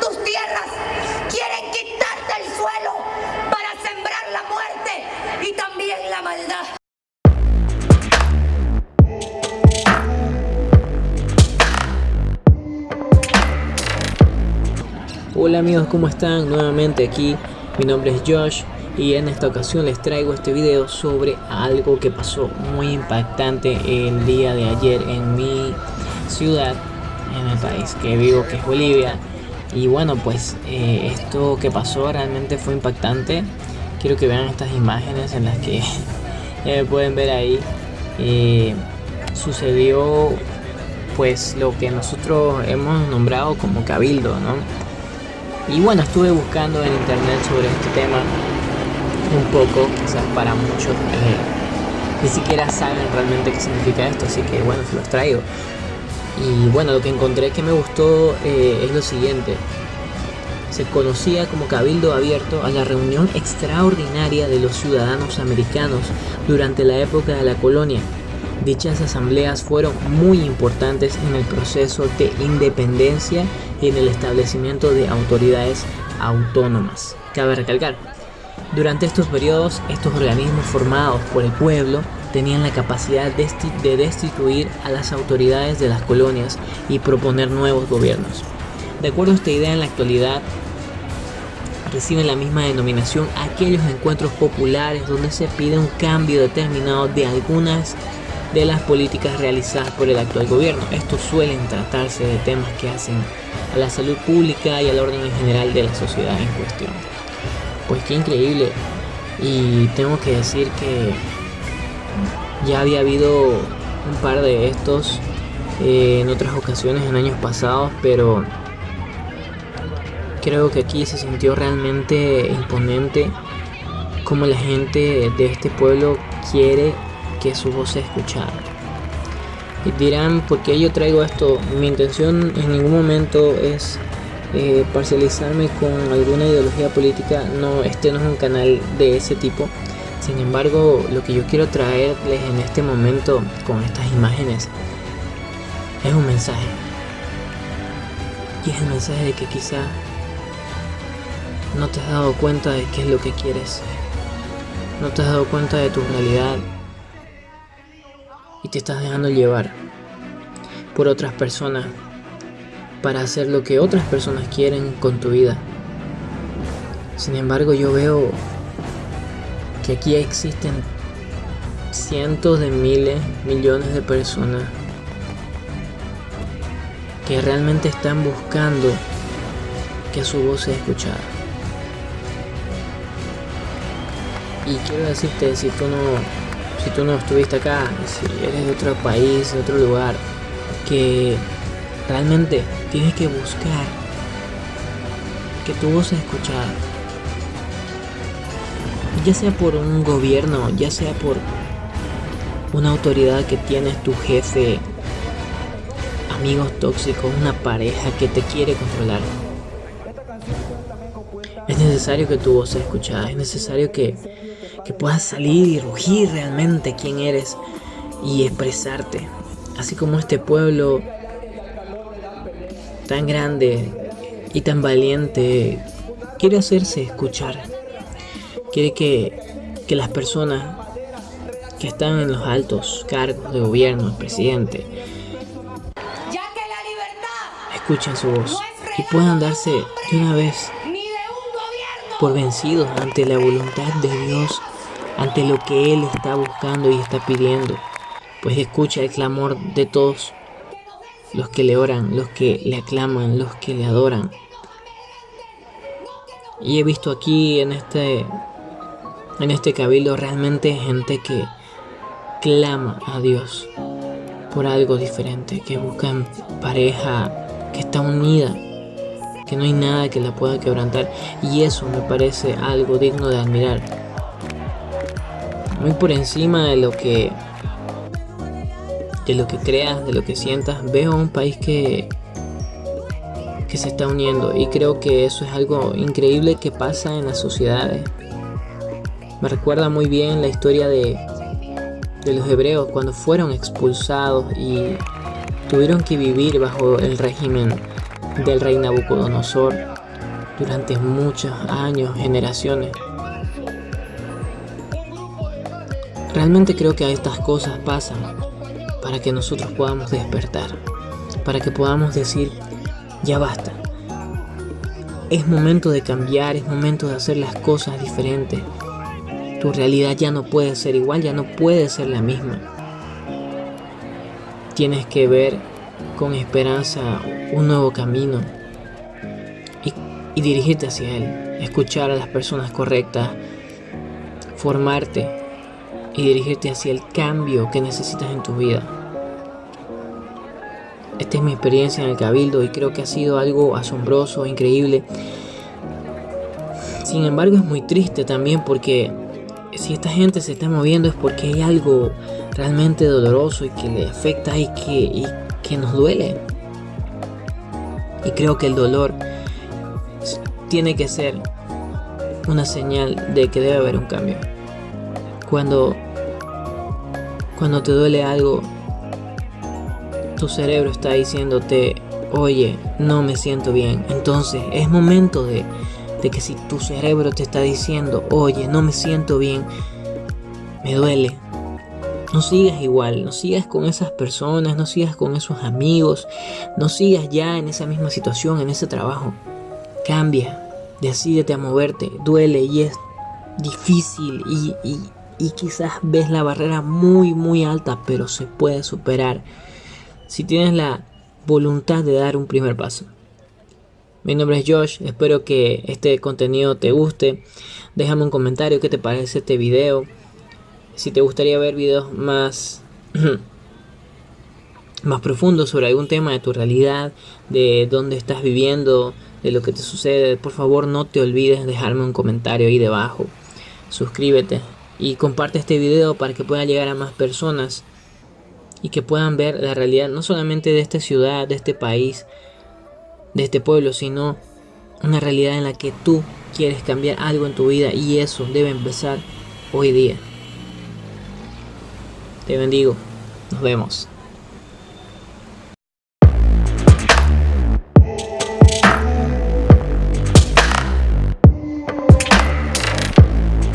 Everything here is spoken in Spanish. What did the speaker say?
tus tierras, quieren quitarte el suelo para sembrar la muerte y también la maldad. Hola amigos, ¿cómo están? Nuevamente aquí, mi nombre es Josh y en esta ocasión les traigo este video sobre algo que pasó muy impactante el día de ayer en mi ciudad, en el país que vivo, que es Bolivia. Y bueno, pues eh, esto que pasó realmente fue impactante. Quiero que vean estas imágenes en las que pueden ver ahí. Eh, sucedió pues lo que nosotros hemos nombrado como cabildo, ¿no? Y bueno, estuve buscando en internet sobre este tema un poco, quizás para muchos ni siquiera saben realmente qué significa esto, así que bueno, se los traigo. Y bueno, lo que encontré que me gustó eh, es lo siguiente. Se conocía como Cabildo Abierto a la reunión extraordinaria de los ciudadanos americanos durante la época de la colonia. Dichas asambleas fueron muy importantes en el proceso de independencia y en el establecimiento de autoridades autónomas. Cabe recalcar, durante estos periodos, estos organismos formados por el pueblo tenían la capacidad de destituir a las autoridades de las colonias y proponer nuevos gobiernos. De acuerdo a esta idea, en la actualidad reciben la misma denominación aquellos encuentros populares donde se pide un cambio determinado de algunas de las políticas realizadas por el actual gobierno. Estos suelen tratarse de temas que hacen a la salud pública y al orden en general de la sociedad en cuestión. Pues qué increíble. Y tengo que decir que ya había habido un par de estos eh, en otras ocasiones en años pasados, pero creo que aquí se sintió realmente imponente como la gente de este pueblo quiere que su voz sea escuchada. Y dirán, ¿por qué yo traigo esto? Mi intención en ningún momento es eh, parcializarme con alguna ideología política. No, este no es un canal de ese tipo. Sin embargo, lo que yo quiero traerles en este momento con estas imágenes es un mensaje. Y es el mensaje de que quizá no te has dado cuenta de qué es lo que quieres. No te has dado cuenta de tu realidad y te estás dejando llevar por otras personas para hacer lo que otras personas quieren con tu vida. Sin embargo, yo veo que aquí existen cientos de miles, millones de personas que realmente están buscando que su voz sea escuchada. Y quiero decirte, si tú no si tú no estuviste acá, si eres de otro país, de otro lugar, que realmente tienes que buscar que tu voz sea escuchada. Ya sea por un gobierno, ya sea por una autoridad que tienes, tu jefe, amigos tóxicos, una pareja que te quiere controlar. Es necesario que tu voz sea escuchada, es necesario que que puedas salir y rugir realmente quién eres y expresarte. Así como este pueblo tan grande y tan valiente quiere hacerse escuchar. Quiere que, que las personas que están en los altos cargos de gobierno, el presidente, escuchen su voz y puedan darse de una vez por vencidos ante la voluntad de Dios ante lo que Él está buscando y está pidiendo, pues escucha el clamor de todos los que le oran, los que le aclaman, los que le adoran. Y he visto aquí en este en este cabildo realmente gente que clama a Dios por algo diferente, que buscan pareja que está unida, que no hay nada que la pueda quebrantar. Y eso me parece algo digno de admirar. Muy por encima de lo que de lo que creas, de lo que sientas, veo un país que que se está uniendo. Y creo que eso es algo increíble que pasa en las sociedades. Me recuerda muy bien la historia de, de los hebreos cuando fueron expulsados y tuvieron que vivir bajo el régimen del rey Nabucodonosor durante muchos años, generaciones. Realmente creo que estas cosas pasan para que nosotros podamos despertar, para que podamos decir, ya basta. Es momento de cambiar, es momento de hacer las cosas diferentes. Tu realidad ya no puede ser igual, ya no puede ser la misma. Tienes que ver con esperanza un nuevo camino y, dirigirte hacia él, escuchar a las personas correctas, formarte y dirigirte hacia el cambio que necesitas en tu vida. Esta es mi experiencia en el cabildo y creo que ha sido algo asombroso, increíble. Sin embargo es muy triste también porque si esta gente se está moviendo es porque hay algo realmente doloroso y que le afecta y que, que nos duele. Y creo que el dolor tiene que ser una señal de que debe haber un cambio. Cuando, cuando te duele algo, tu cerebro está diciéndote, oye, no me siento bien. Entonces es momento de, de que si tu cerebro te está diciendo, oye, no me siento bien, me duele, no sigas igual, no sigas con esas personas, no sigas con esos amigos, no sigas ya en esa misma situación, en ese trabajo. Cambia, decídete a moverte, duele y es difícil y, y quizás ves la barrera muy muy alta, pero se puede superar si tienes la voluntad de dar un primer paso. Mi nombre es Josh, espero que este contenido te guste. Déjame un comentario qué te parece este video si te gustaría ver videos más más profundos sobre algún tema de tu realidad, de dónde estás viviendo, de lo que te sucede, por favor no te olvides dejarme un comentario ahí debajo. Suscríbete y comparte este video para que pueda llegar a más personas y que puedan ver la realidad no solamente de esta ciudad, de este país, de este pueblo, sino una realidad en la que tú quieres cambiar algo en tu vida y eso debe empezar hoy día. Te bendigo. Nos vemos.